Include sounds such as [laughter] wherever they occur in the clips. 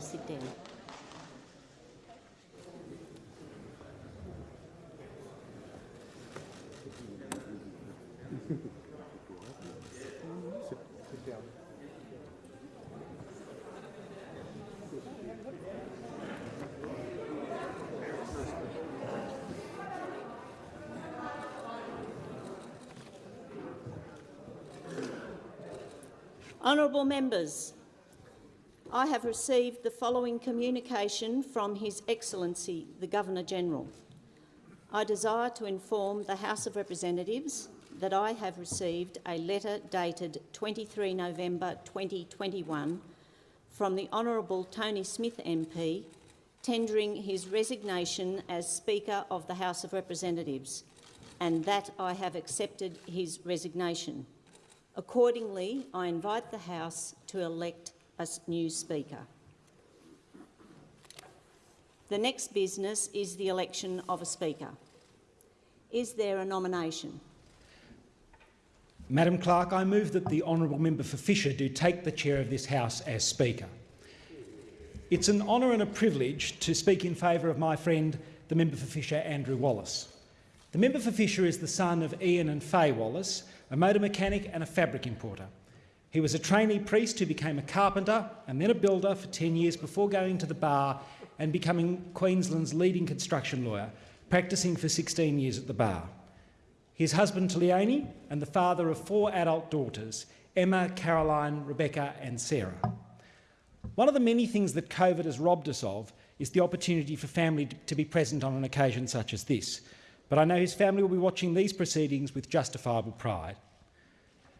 Sit. Honourable members, I have received the following communication from His Excellency the Governor-General. I desire to inform the House of Representatives that I have received a letter dated 23 November 2021 from the Honourable Tony Smith MP tendering his resignation as Speaker of the House of Representatives and that I have accepted his resignation. Accordingly, I invite the House to elect a new Speaker. The next business is the election of a Speaker. Is there a nomination? Madam Clerk, I move that the honourable member for Fisher do take the chair of this House as Speaker. It's an honour and a privilege to speak in favour of my friend, the member for Fisher, Andrew Wallace. The member for Fisher is the son of Ian and Faye Wallace, a motor mechanic and a fabric importer. He was a trainee priest who became a carpenter and then a builder for 10 years before going to the bar and becoming Queensland's leading construction lawyer, practising for 16 years at the bar. His husband Leonie and the father of four adult daughters, Emma, Caroline, Rebecca and Sarah. One of the many things that COVID has robbed us of is the opportunity for family to be present on an occasion such as this, but I know his family will be watching these proceedings with justifiable pride.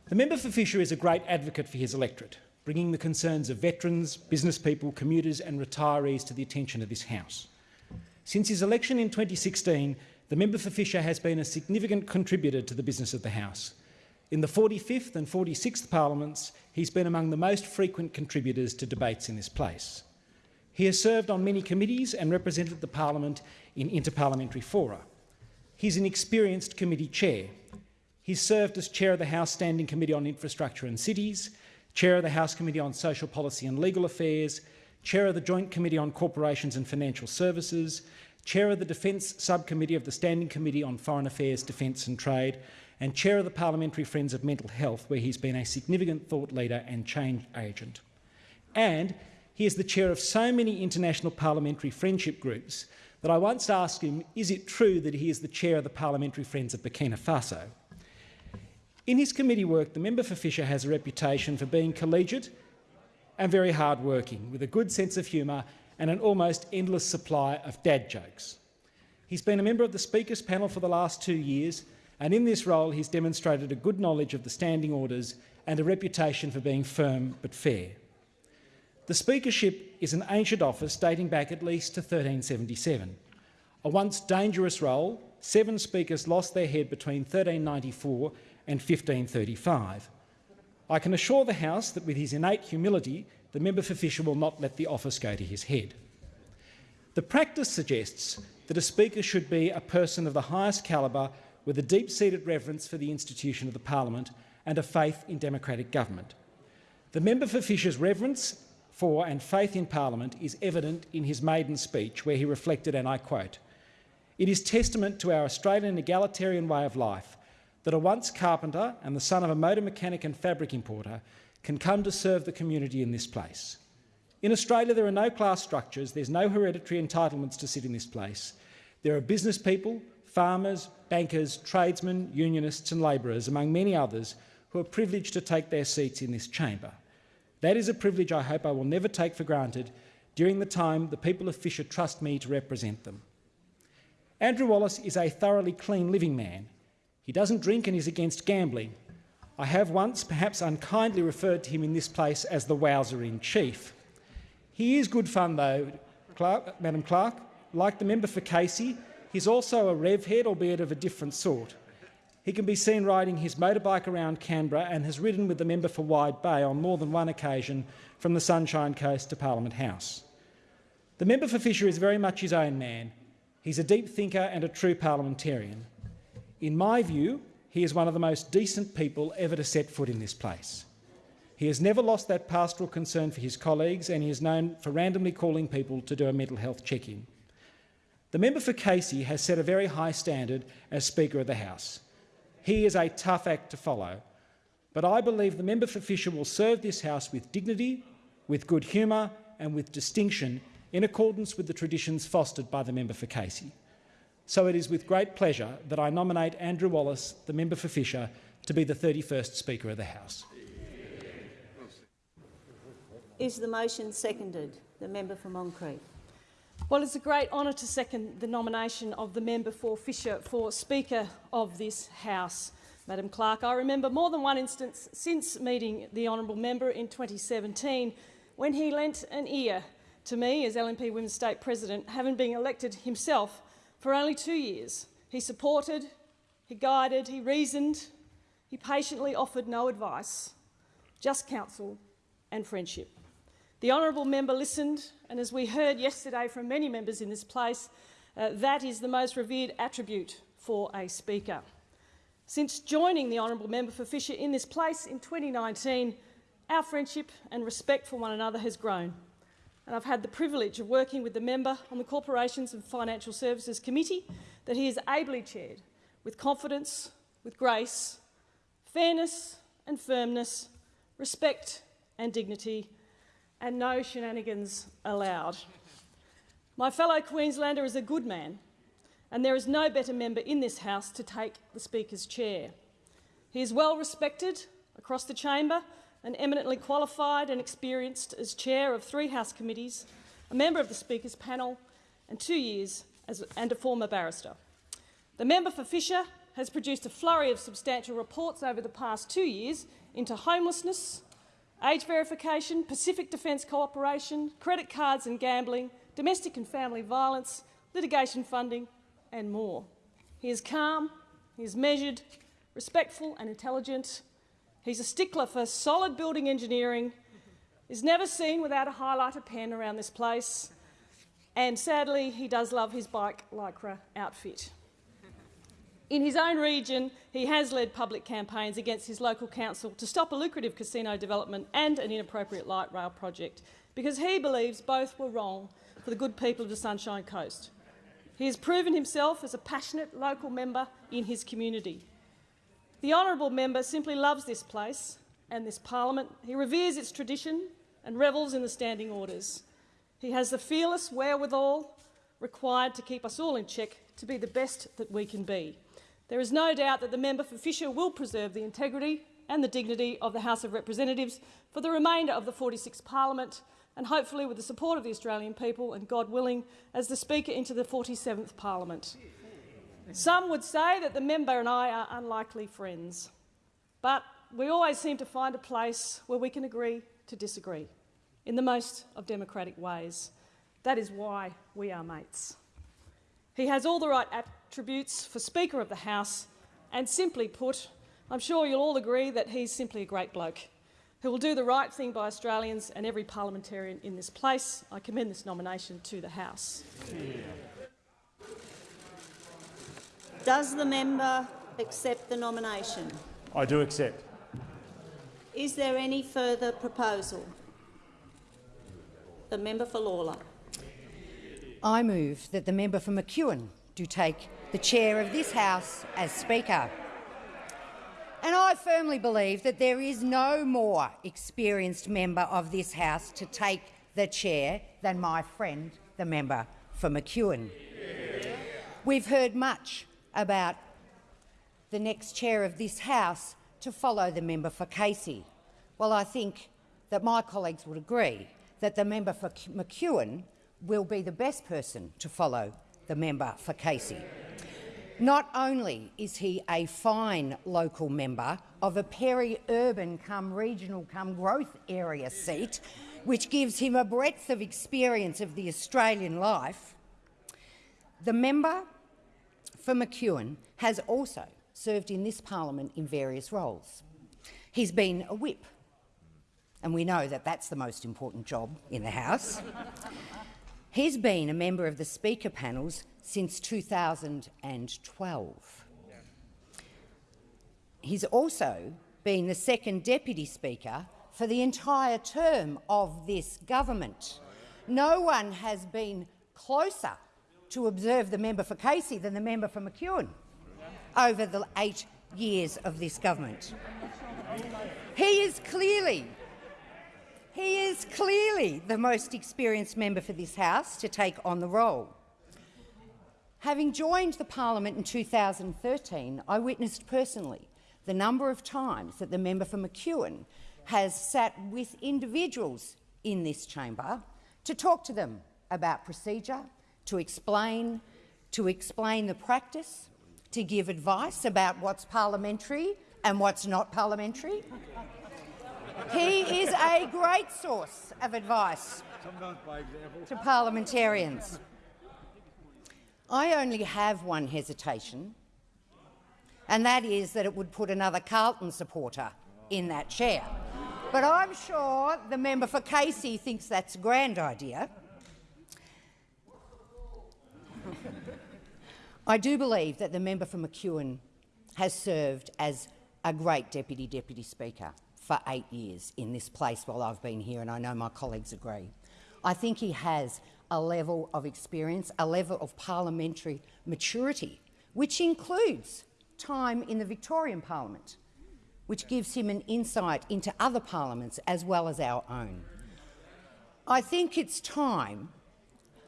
The member for Fisher is a great advocate for his electorate, bringing the concerns of veterans, business people, commuters and retirees to the attention of this House. Since his election in 2016, the member for Fisher has been a significant contributor to the business of the House. In the 45th and 46th parliaments, he's been among the most frequent contributors to debates in this place. He has served on many committees and represented the parliament in interparliamentary fora. He's an experienced committee chair. He's served as chair of the House Standing Committee on Infrastructure and Cities, chair of the House Committee on Social Policy and Legal Affairs, chair of the Joint Committee on Corporations and Financial Services, chair of the Defence Subcommittee of the Standing Committee on Foreign Affairs, Defence and Trade, and chair of the Parliamentary Friends of Mental Health, where he's been a significant thought leader and change agent. And he is the chair of so many international parliamentary friendship groups that I once asked him, is it true that he is the chair of the Parliamentary Friends of Burkina Faso? In his committee work, the member for Fisher has a reputation for being collegiate and very hard-working, with a good sense of humour and an almost endless supply of dad jokes. He's been a member of the Speaker's panel for the last two years, and in this role he's demonstrated a good knowledge of the standing orders and a reputation for being firm but fair. The Speakership is an ancient office dating back at least to 1377. A once dangerous role, seven speakers lost their head between 1394 and 1535. I can assure the House that with his innate humility, the member for Fisher will not let the office go to his head. The practice suggests that a Speaker should be a person of the highest calibre with a deep-seated reverence for the institution of the parliament and a faith in democratic government. The member for Fisher's reverence for and faith in Parliament is evident in his maiden speech, where he reflected, and I quote, It is testament to our Australian egalitarian way of life that a once carpenter and the son of a motor mechanic and fabric importer can come to serve the community in this place. In Australia, there are no class structures, there's no hereditary entitlements to sit in this place. There are business people, farmers, bankers, tradesmen, unionists and labourers, among many others, who are privileged to take their seats in this chamber. That is a privilege I hope I will never take for granted during the time the people of Fisher trust me to represent them. Andrew Wallace is a thoroughly clean living man. He doesn't drink and is against gambling. I have once, perhaps unkindly, referred to him in this place as the Wowser-in-Chief. He is good fun, though, Clark, Madam Clerk. Like the member for Casey, he's also a rev head, albeit of a different sort. He can be seen riding his motorbike around Canberra and has ridden with the member for Wide Bay on more than one occasion from the Sunshine Coast to Parliament House. The member for Fisher is very much his own man. He's a deep thinker and a true parliamentarian. In my view, he is one of the most decent people ever to set foot in this place. He has never lost that pastoral concern for his colleagues and he is known for randomly calling people to do a mental health check-in. The member for Casey has set a very high standard as Speaker of the House. He is a tough act to follow, but I believe the member for Fisher will serve this House with dignity, with good humour and with distinction in accordance with the traditions fostered by the member for Casey. So it is with great pleasure that I nominate Andrew Wallace, the member for Fisher, to be the 31st Speaker of the House. Is the motion seconded? The member for Moncrieff. Well, it's a great honour to second the nomination of the member for Fisher for Speaker of this House, Madam Clerk. I remember more than one instance since meeting the honourable member in 2017 when he lent an ear to me as LNP Women's State President, having been elected himself for only two years. He supported, he guided, he reasoned, he patiently offered no advice, just counsel and friendship. The honourable member listened, and as we heard yesterday from many members in this place, uh, that is the most revered attribute for a speaker. Since joining the honourable member for Fisher in this place in 2019, our friendship and respect for one another has grown. And I've had the privilege of working with the member on the Corporations and Financial Services Committee that he has ably chaired with confidence, with grace, fairness and firmness, respect and dignity, and no shenanigans allowed. My fellow Queenslander is a good man, and there is no better member in this House to take the Speaker's chair. He is well respected across the chamber and eminently qualified and experienced as chair of three House committees, a member of the Speaker's panel, and two years as, and a former barrister. The member for Fisher has produced a flurry of substantial reports over the past two years into homelessness, age verification, Pacific Defence Cooperation, credit cards and gambling, domestic and family violence, litigation funding and more. He is calm, he is measured, respectful and intelligent. He's a stickler for solid building engineering, is never seen without a highlighter pen around this place, and sadly he does love his bike lycra outfit. In his own region, he has led public campaigns against his local council to stop a lucrative casino development and an inappropriate light rail project because he believes both were wrong for the good people of the Sunshine Coast. He has proven himself as a passionate local member in his community. The honourable member simply loves this place and this parliament. He reveres its tradition and revels in the standing orders. He has the fearless wherewithal required to keep us all in check to be the best that we can be. There is no doubt that the member for Fisher will preserve the integrity and the dignity of the House of Representatives for the remainder of the 46th Parliament and hopefully with the support of the Australian people and, God willing, as the Speaker into the 47th Parliament. Some would say that the member and I are unlikely friends, but we always seem to find a place where we can agree to disagree in the most of democratic ways. That is why we are mates. He has all the right attributes for Speaker of the House, and simply put, I'm sure you'll all agree that he's simply a great bloke who will do the right thing by Australians and every parliamentarian in this place. I commend this nomination to the House. Does the member accept the nomination? I do accept. Is there any further proposal? The member for Lalor. I move that the member for McEwen do take the chair of this House as Speaker. And I firmly believe that there is no more experienced member of this House to take the chair than my friend, the member for McEwen. We've heard much about the next chair of this House to follow the member for Casey. Well, I think that my colleagues would agree that the member for McEwen will be the best person to follow the member for Casey. Not only is he a fine local member of a peri-urban come regional come growth area seat, which gives him a breadth of experience of the Australian life, the member for McEwen has also served in this parliament in various roles. He's been a whip, and we know that that's the most important job in the House. He's been a member of the Speaker panels since 2012. he's also been the second Deputy Speaker for the entire term of this government. No one has been closer to observe the member for Casey than the member for McEwen over the eight years of this government. He is clearly he is clearly the most experienced member for this House to take on the role. Having joined the parliament in 2013, I witnessed personally the number of times that the member for McEwen has sat with individuals in this chamber to talk to them about procedure, to explain, to explain the practice, to give advice about what's parliamentary and what's not parliamentary. He is a great source of advice to parliamentarians. I only have one hesitation, and that is that it would put another Carlton supporter in that chair. But I'm sure the member for Casey thinks that's a grand idea. I do believe that the member for McEwen has served as a great Deputy Deputy Speaker for eight years in this place while I've been here, and I know my colleagues agree. I think he has a level of experience, a level of parliamentary maturity, which includes time in the Victorian Parliament, which gives him an insight into other parliaments as well as our own. I think it's time,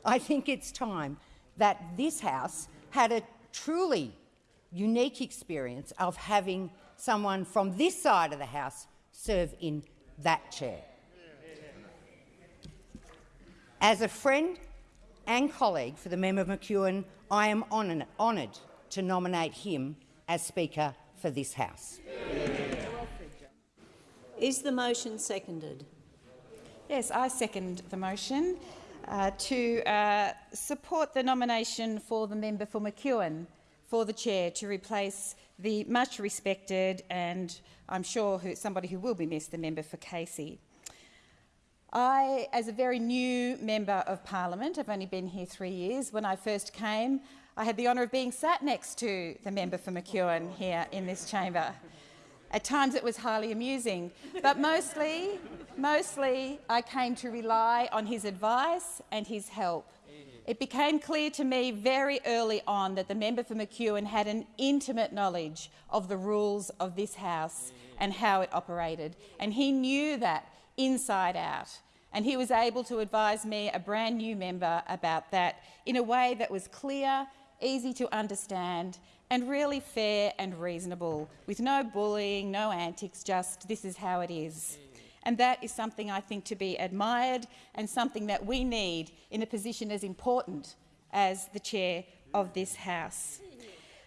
I think it's time that this House had a truly unique experience of having someone from this side of the House serve in that chair. As a friend and colleague for the member McEwen, I am honoured to nominate him as Speaker for this House. Is the motion seconded? Yes, I second the motion uh, to uh, support the nomination for the member for McEwen for the chair to replace the much respected and I'm sure who, somebody who will be missed, the member for Casey. I, as a very new member of parliament, I've only been here three years. When I first came, I had the honour of being sat next to the member for McEwen here in this chamber. At times it was highly amusing, but mostly, mostly I came to rely on his advice and his help. It became clear to me very early on that the member for McEwen had an intimate knowledge of the rules of this House and how it operated, and he knew that inside out. And he was able to advise me, a brand new member, about that in a way that was clear, easy to understand, and really fair and reasonable, with no bullying, no antics, just this is how it is. And that is something I think to be admired and something that we need in a position as important as the chair of this House.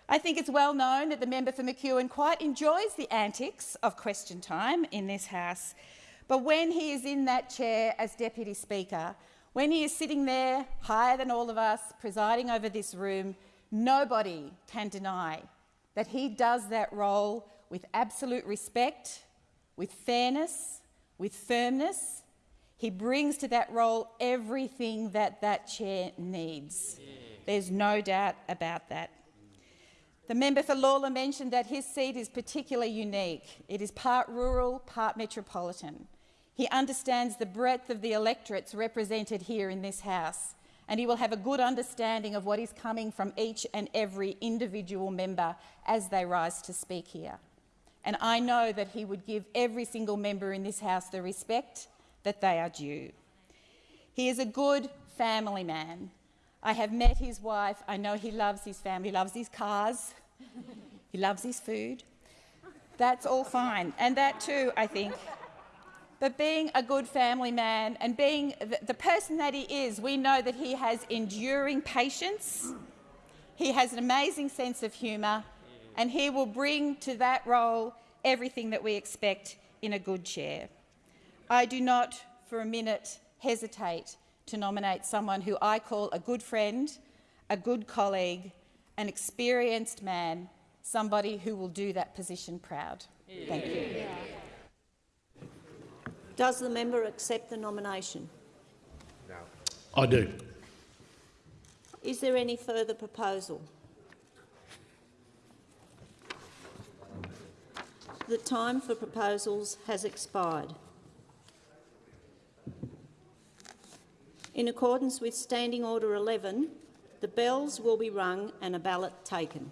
I think it's well known that the member for McEwen quite enjoys the antics of question time in this House, but when he is in that chair as Deputy Speaker, when he is sitting there higher than all of us, presiding over this room, nobody can deny that he does that role with absolute respect, with fairness, with firmness. He brings to that role everything that that chair needs. There's no doubt about that. The member for Lalor mentioned that his seat is particularly unique. It is part rural, part metropolitan. He understands the breadth of the electorates represented here in this House, and he will have a good understanding of what is coming from each and every individual member as they rise to speak here. And I know that he would give every single member in this House the respect that they are due. He is a good family man. I have met his wife. I know he loves his family, he loves his cars, [laughs] he loves his food. That's all fine. And that too, I think, but being a good family man and being the, person that he is, we know that he has enduring patience, he has an amazing sense of humour, and he will bring to that role everything that we expect in a good chair. I do not for a minute hesitate to nominate someone who I call a good friend, a good colleague, an experienced man, somebody who will do that position proud. Thank you. Does the member accept the nomination? No. I do. Is there any further proposal? The time for proposals has expired. In accordance with Standing Order 11, the bells will be rung and a ballot taken.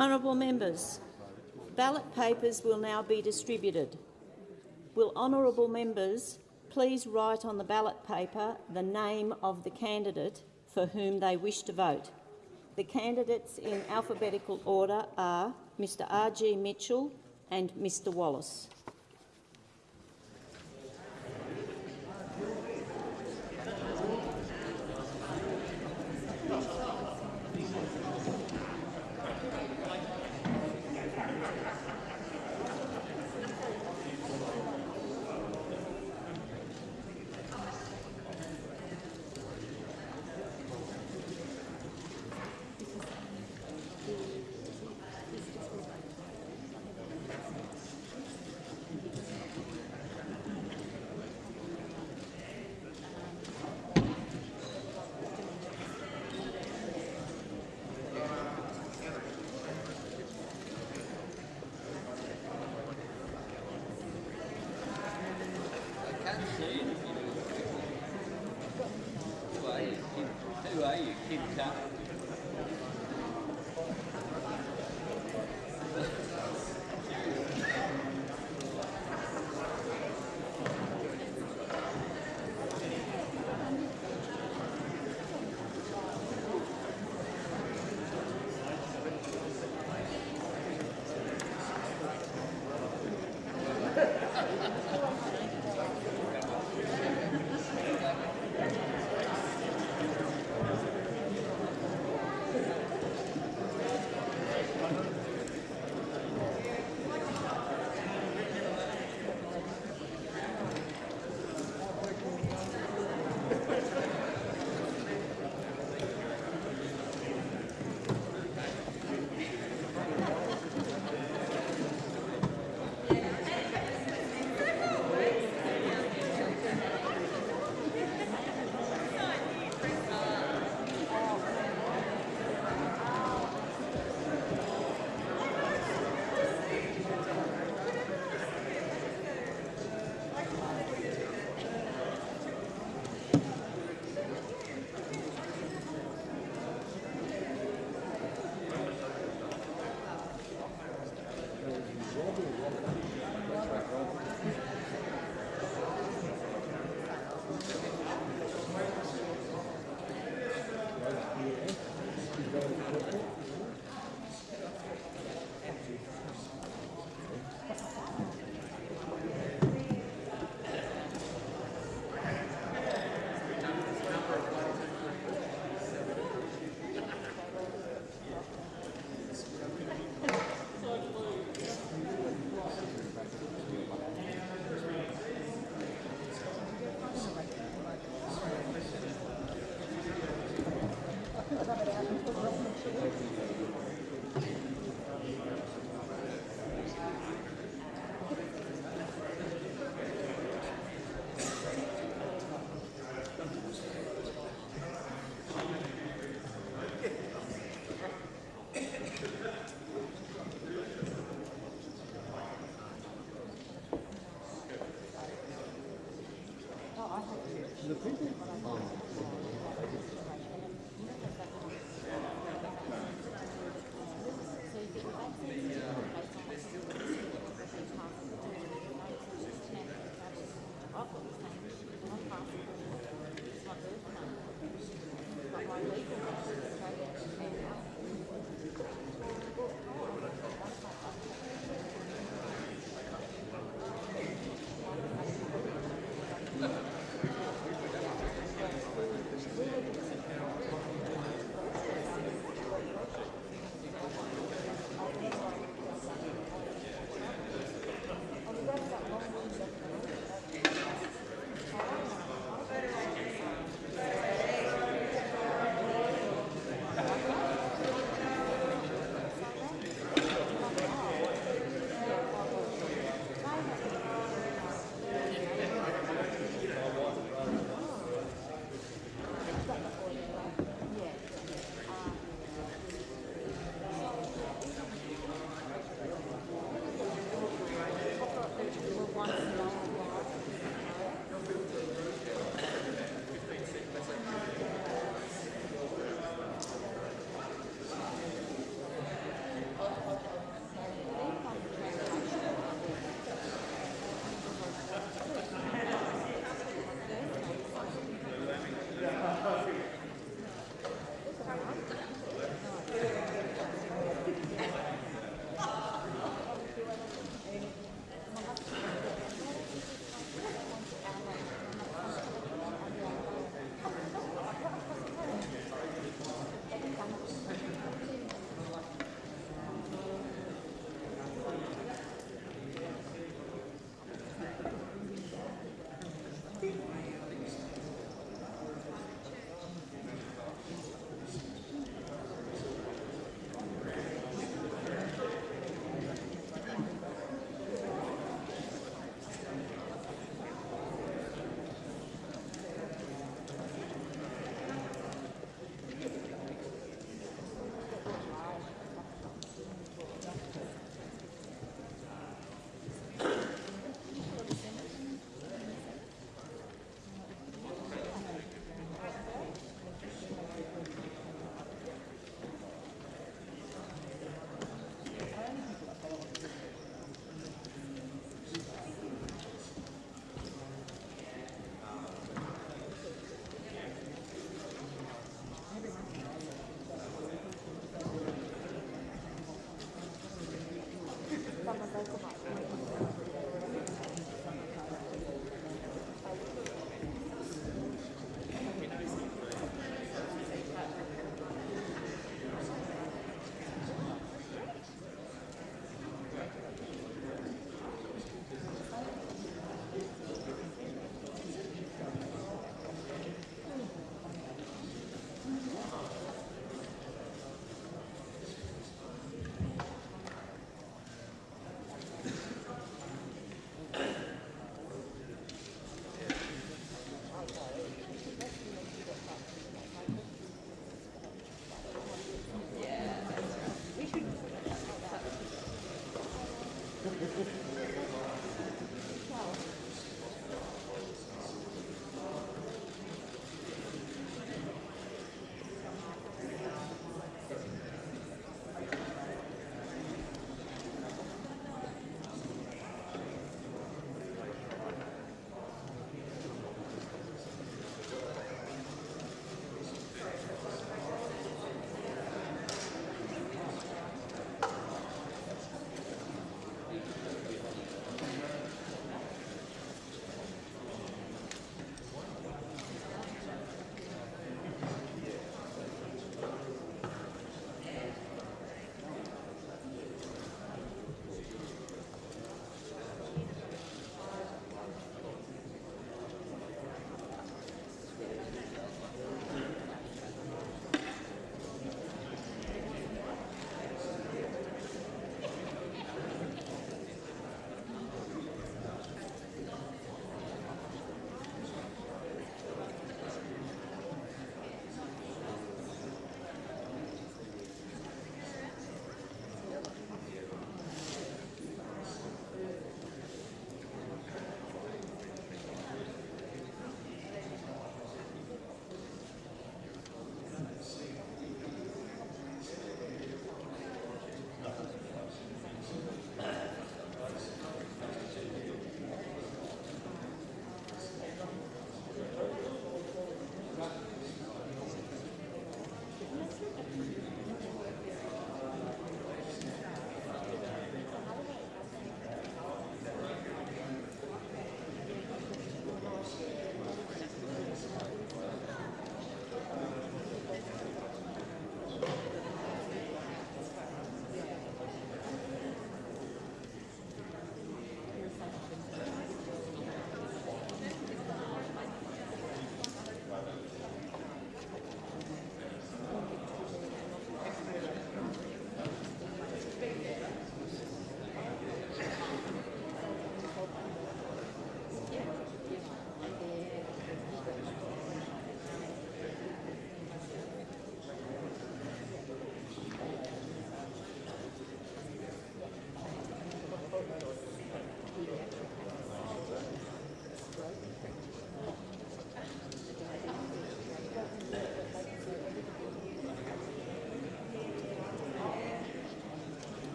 Honourable members, ballot papers will now be distributed. Will honourable members please write on the ballot paper the name of the candidate for whom they wish to vote. The candidates in alphabetical order are Mr R.G. Mitchell and Mr Wallace.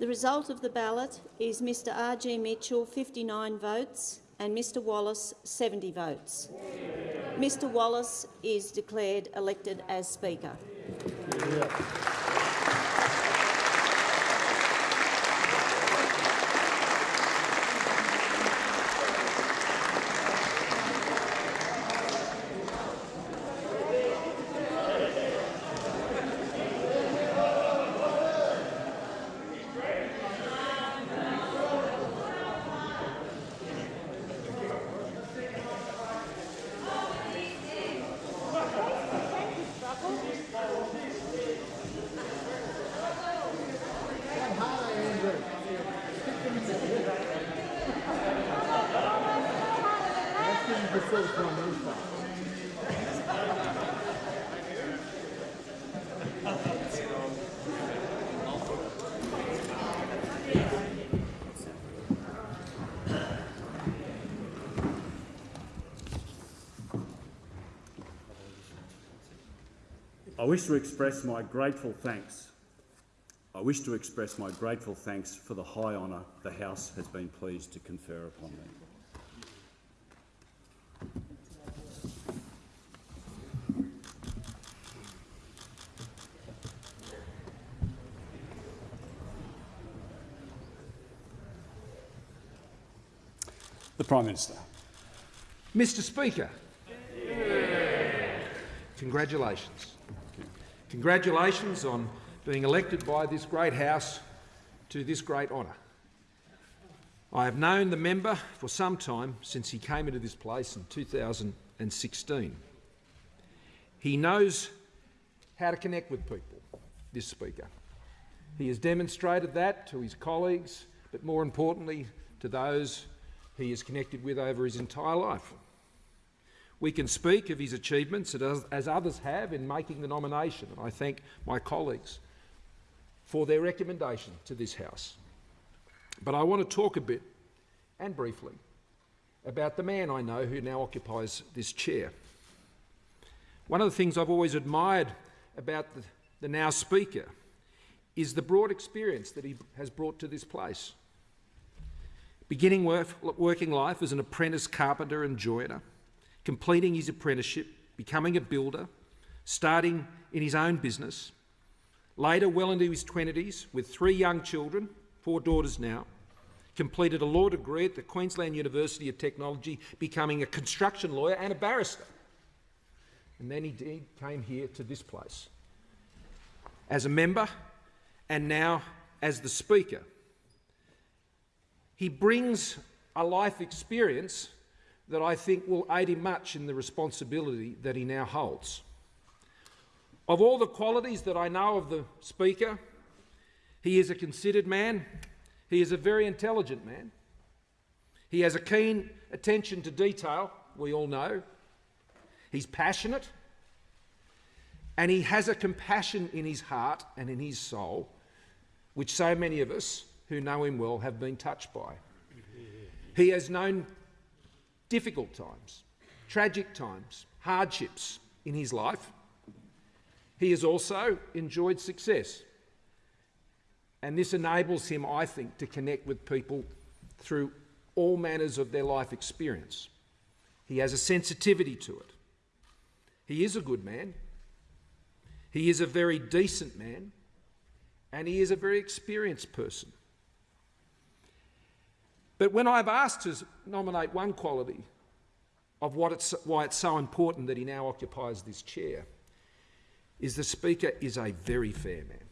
The result of the ballot is Mr R.G. Mitchell 59 votes and Mr Wallace 70 votes. Mr Wallace is declared elected as Speaker. I wish to express my grateful thanks. I wish to express my grateful thanks for the high honour the House has been pleased to confer upon me. The Prime Minister. Mr Speaker, congratulations. Congratulations on being elected by this great House to this great honour. I have known the member for some time, since he came into this place in 2016. He knows how to connect with people, this Speaker. He has demonstrated that to his colleagues, but more importantly to those he has connected with over his entire life. We can speak of his achievements as others have in making the nomination, and I thank my colleagues for their recommendation to this House. But I want to talk a bit, and briefly, about the man I know who now occupies this chair. One of the things I've always admired about the, the now Speaker is the broad experience that he has brought to this place. Beginning work, working life as an apprentice carpenter and joiner, completing his apprenticeship, becoming a builder, starting in his own business. Later, well into his 20s, with three young children, four daughters now, completed a law degree at the Queensland University of Technology, becoming a construction lawyer and a barrister. And then he came here to this place as a member and now as the Speaker. He brings a life experience that I think will aid him much in the responsibility that he now holds. Of all the qualities that I know of the Speaker, he is a considered man, he is a very intelligent man, he has a keen attention to detail, we all know, he's passionate, and he has a compassion in his heart and in his soul, which so many of us who know him well have been touched by. He has known difficult times, tragic times, hardships in his life. He has also enjoyed success. And this enables him, I think, to connect with people through all manners of their life experience. He has a sensitivity to it. He is a good man. He is a very decent man. And he is a very experienced person. But when I've asked to nominate one quality of what it's, why it's so important that he now occupies this chair, is the Speaker is a very fair man.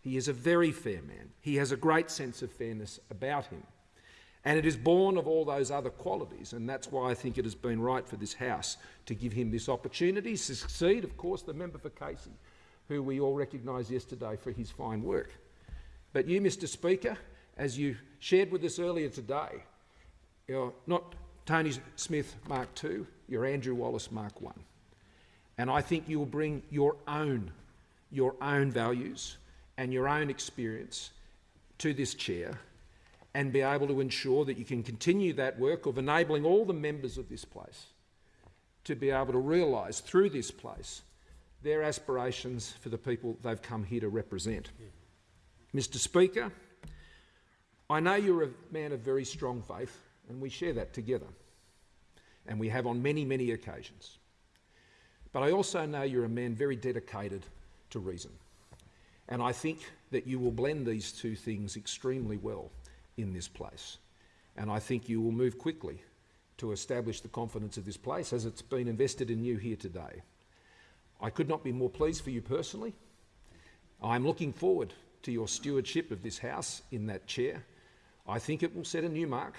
He is a very fair man. He has a great sense of fairness about him. And it is born of all those other qualities, and that's why I think it has been right for this House to give him this opportunity to succeed, of course, the member for Casey, who we all recognised yesterday for his fine work. But you, Mr Speaker, as you shared with us earlier today, you're not Tony Smith Mark II, you're Andrew Wallace Mark I. And I think you will bring your own, your own values and your own experience to this chair and be able to ensure that you can continue that work of enabling all the members of this place to be able to realise through this place their aspirations for the people they've come here to represent. Mr Speaker, I know you're a man of very strong faith, and we share that together, and we have on many, many occasions. But I also know you're a man very dedicated to reason, and I think that you will blend these two things extremely well in this place. And I think you will move quickly to establish the confidence of this place as it's been invested in you here today. I could not be more pleased for you personally. I'm looking forward to your stewardship of this House in that chair. I think it will set a new mark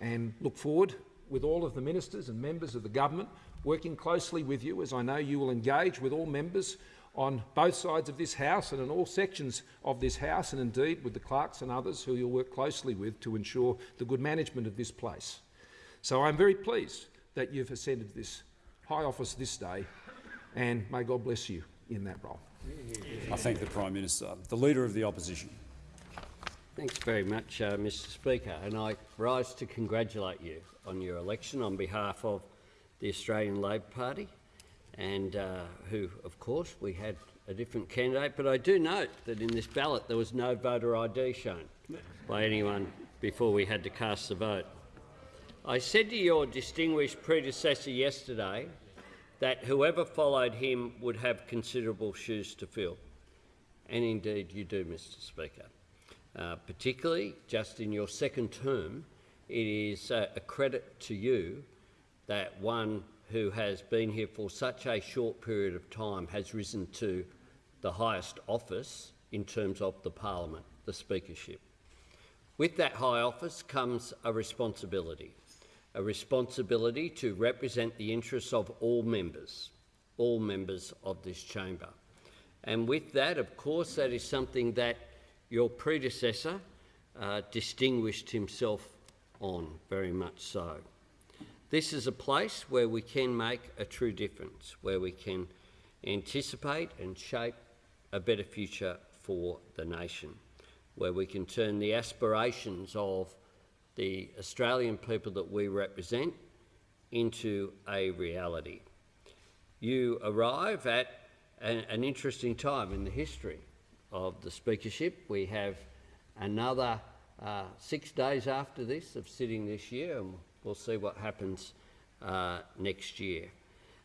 and look forward with all of the ministers and members of the government working closely with you as I know you will engage with all members on both sides of this House and in all sections of this House, and indeed with the clerks and others who you'll work closely with to ensure the good management of this place. So I'm very pleased that you've ascended this high office this day, and may God bless you in that role. I thank the Prime Minister. The Leader of the Opposition. Thanks very much, uh, Mr Speaker, and I rise to congratulate you on your election on behalf of the Australian Labor Party and uh, who, of course, we had a different candidate. But I do note that in this ballot there was no voter ID shown by anyone before we had to cast the vote. I said to your distinguished predecessor yesterday that whoever followed him would have considerable shoes to fill. And indeed you do, Mr Speaker. Uh, particularly just in your second term, it is uh, a credit to you that one who has been here for such a short period of time has risen to the highest office in terms of the parliament, the speakership. With that high office comes a responsibility, a responsibility to represent the interests of all members, all members of this chamber. And with that, of course, that is something that your predecessor uh, distinguished himself on, very much so. This is a place where we can make a true difference, where we can anticipate and shape a better future for the nation, where we can turn the aspirations of the Australian people that we represent into a reality. You arrive at an, an interesting time in the history of the Speakership. We have another uh, six days after this of sitting this year, and We'll see what happens uh, next year.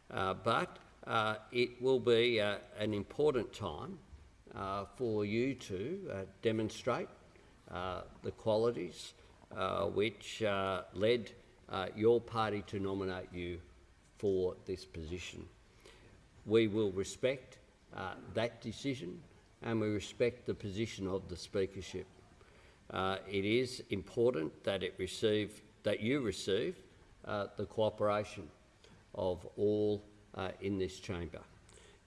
Uh, but uh, it will be uh, an important time uh, for you to uh, demonstrate the qualities which led your party to nominate you for this position. We will respect that decision and we respect the position of the speakership. it is important that it receive that you receive uh, the cooperation of all uh, in this chamber.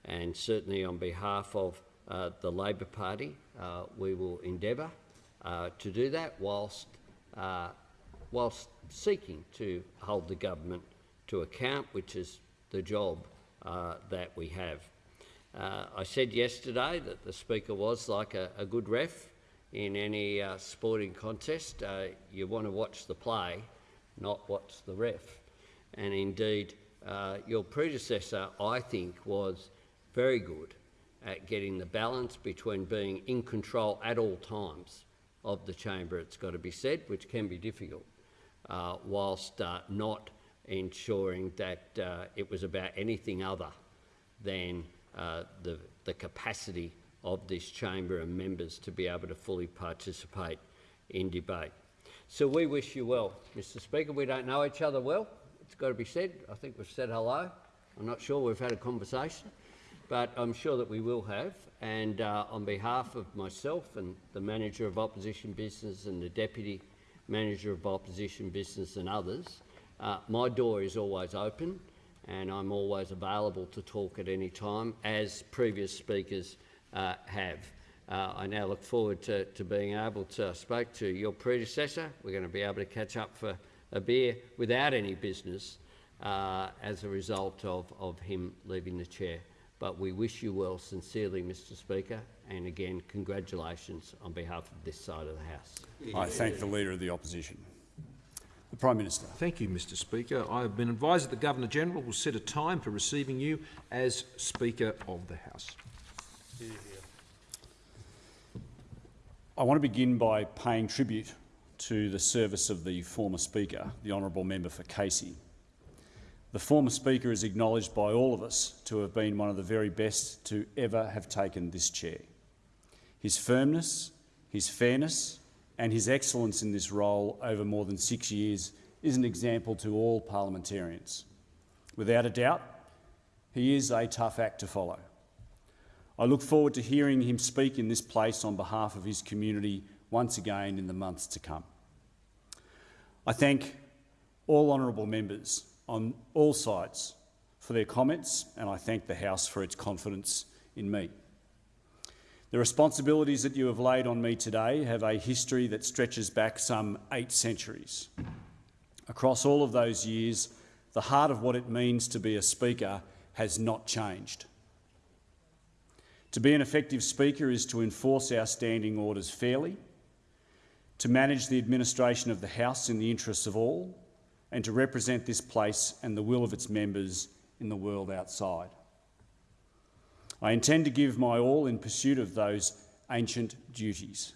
And certainly on behalf of uh, the Labor Party, uh, we will endeavour uh, to do that whilst, uh, whilst seeking to hold the government to account, which is the job that we have. I said yesterday that the Speaker was like a, a good ref in any uh, sporting contest, uh, you want to watch the play, not watch the ref. And indeed, uh, your predecessor, I think, was very good at getting the balance between being in control at all times of the chamber, it's got to be said, which can be difficult, uh, whilst uh, not ensuring that uh, it was about anything other than the, the capacity of this chamber and members to be able to fully participate in debate. So we wish you well, Mr Speaker. We don't know each other well. It's got to be said. I think we've said hello. I'm not sure we've had a conversation, but I'm sure that we will have. And uh, on behalf of myself and the Manager of Opposition Business and the Deputy Manager of Opposition Business and others, uh, my door is always open and I'm always available to talk at any time, as previous speakers uh, have. Uh, I now look forward to, to, being able to speak to your predecessor. We're going to be able to catch up for a beer without any business uh, as a result of, of him leaving the chair. But we wish you well sincerely, Mr Speaker, and again, congratulations on behalf of this side of the House. I thank the Leader of the Opposition. The Prime Minister. Thank you, Mr Speaker. I have been advised that the Governor-General will set a time for receiving you as Speaker of the House. I want to begin by paying tribute to the service of the former Speaker, the Honourable Member for Casey. The former Speaker is acknowledged by all of us to have been one of the very best to ever have taken this chair. His firmness, his fairness and his excellence in this role over more than six years is an example to all parliamentarians. Without a doubt, he is a tough act to follow. I look forward to hearing him speak in this place on behalf of his community once again in the months to come. I thank all honourable members on all sides for their comments, and I thank the House for its confidence in me. The responsibilities that you have laid on me today have a history that stretches back some eight centuries. Across all of those years, the heart of what it means to be a Speaker has not changed. To be an effective Speaker is to enforce our standing orders fairly, to manage the administration of the House in the interests of all, and to represent this place and the will of its members in the world outside. I intend to give my all in pursuit of those ancient duties.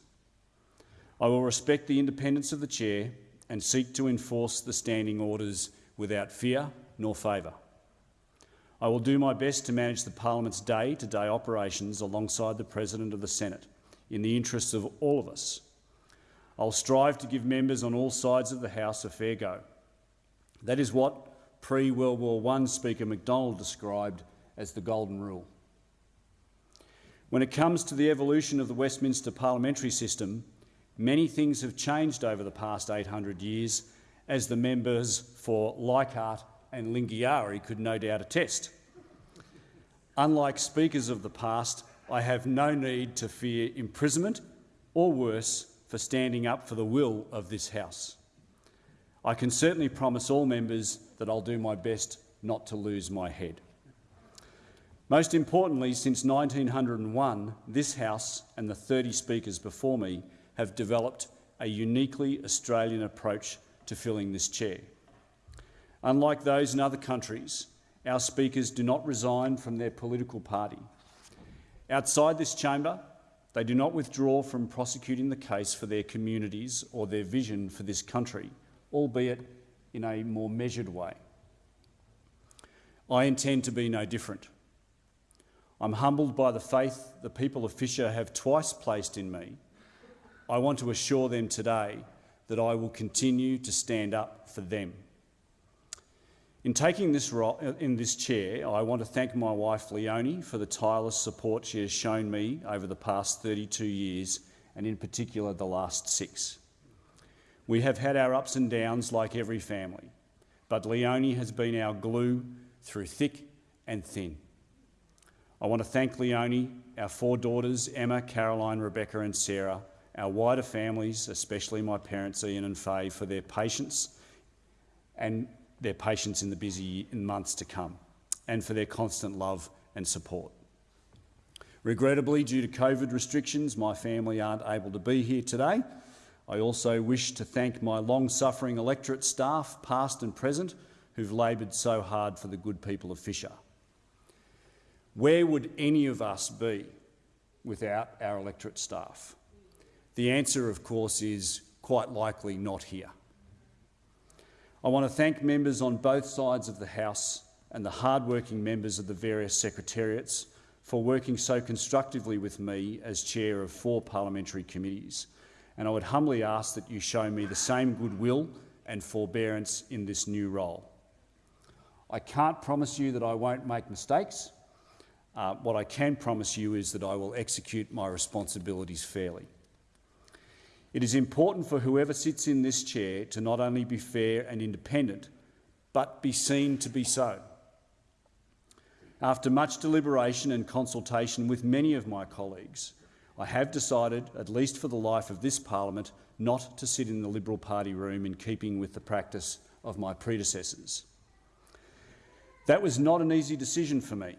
I will respect the independence of the chair and seek to enforce the standing orders without fear nor favour. I will do my best to manage the parliament's day-to-day -day operations alongside the President of the Senate in the interests of all of us. I'll strive to give members on all sides of the House a fair go. That is what pre-World War I Speaker McDonald described as the Golden Rule. When it comes to the evolution of the Westminster parliamentary system, many things have changed over the past 800 years, as the members for Leichhardt and Lingiari could no doubt attest. Unlike speakers of the past, I have no need to fear imprisonment or worse for standing up for the will of this House. I can certainly promise all members that I'll do my best not to lose my head. Most importantly, since 1901, this House and the 30 speakers before me have developed a uniquely Australian approach to filling this chair. Unlike those in other countries, our speakers do not resign from their political party. Outside this chamber, they do not withdraw from prosecuting the case for their communities or their vision for this country albeit in a more measured way. I intend to be no different. I'm humbled by the faith the people of Fisher have twice placed in me. I want to assure them today that I will continue to stand up for them. In taking this role, in this chair, I want to thank my wife Leonie for the tireless support she has shown me over the past 32 years, and in particular the last six. We have had our ups and downs like every family, but Leonie has been our glue through thick and thin. I want to thank Leonie, our four daughters, Emma, Caroline, Rebecca and Sarah, our wider families, especially my parents Ian and Faye, for their patience and their patience in the busy months to come, and for their constant love and support. Regrettably, due to COVID restrictions, my family aren't able to be here today, I also wish to thank my long-suffering electorate staff, past and present, who've laboured so hard for the good people of Fisher. Where would any of us be without our electorate staff? The answer, of course, is quite likely not here. I want to thank members on both sides of the House and the hard-working members of the various secretariats for working so constructively with me as chair of four parliamentary committees and I would humbly ask that you show me the same goodwill and forbearance in this new role. I can't promise you that I won't make mistakes. Uh, what I can promise you is that I will execute my responsibilities fairly. It is important for whoever sits in this chair to not only be fair and independent, but be seen to be so. After much deliberation and consultation with many of my colleagues, I have decided, at least for the life of this parliament, not to sit in the Liberal Party room in keeping with the practice of my predecessors. That was not an easy decision for me.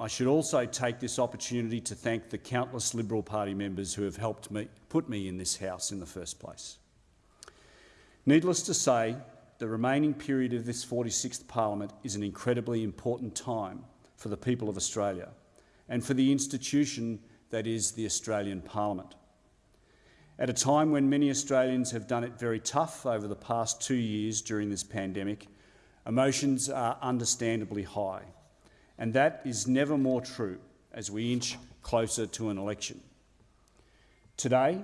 I should also take this opportunity to thank the countless Liberal Party members who have helped me put me in this House in the first place. Needless to say, the remaining period of this 46th Parliament is an incredibly important time for the people of Australia and for the institution that is the Australian Parliament. At a time when many Australians have done it very tough over the past two years during this pandemic, emotions are understandably high, and that is never more true as we inch closer to an election. Today,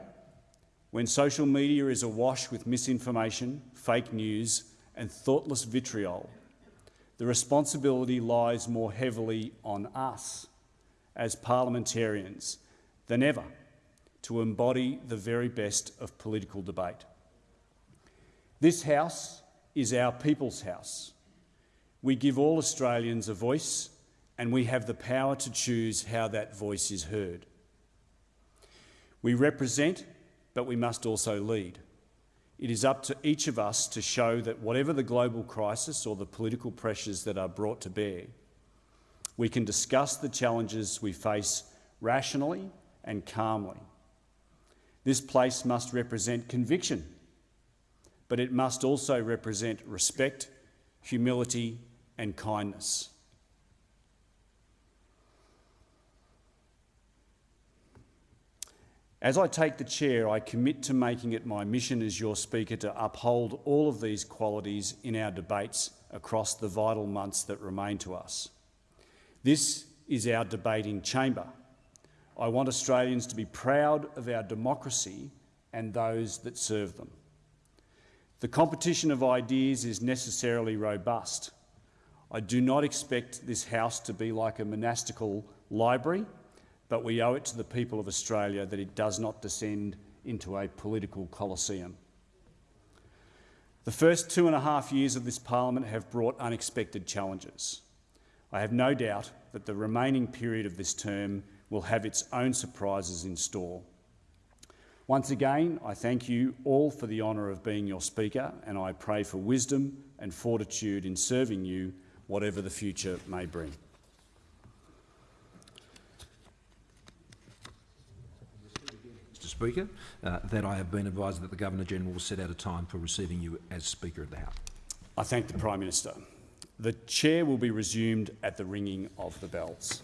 when social media is awash with misinformation, fake news and thoughtless vitriol, the responsibility lies more heavily on us as parliamentarians than ever to embody the very best of political debate. This House is our people's house. We give all Australians a voice and we have the power to choose how that voice is heard. We represent, but we must also lead. It is up to each of us to show that whatever the global crisis or the political pressures that are brought to bear, we can discuss the challenges we face rationally and calmly. This place must represent conviction, but it must also represent respect, humility and kindness. As I take the chair, I commit to making it my mission as your Speaker to uphold all of these qualities in our debates across the vital months that remain to us. This is our debating chamber. I want Australians to be proud of our democracy and those that serve them. The competition of ideas is necessarily robust. I do not expect this House to be like a monastical library but we owe it to the people of Australia that it does not descend into a political coliseum. The first two and a half years of this parliament have brought unexpected challenges. I have no doubt that the remaining period of this term will have its own surprises in store. Once again, I thank you all for the honour of being your Speaker and I pray for wisdom and fortitude in serving you, whatever the future may bring. Speaker, uh, that I have been advised that the Governor-General will set out a time for receiving you as Speaker of the House. I thank the Prime Minister. The chair will be resumed at the ringing of the bells.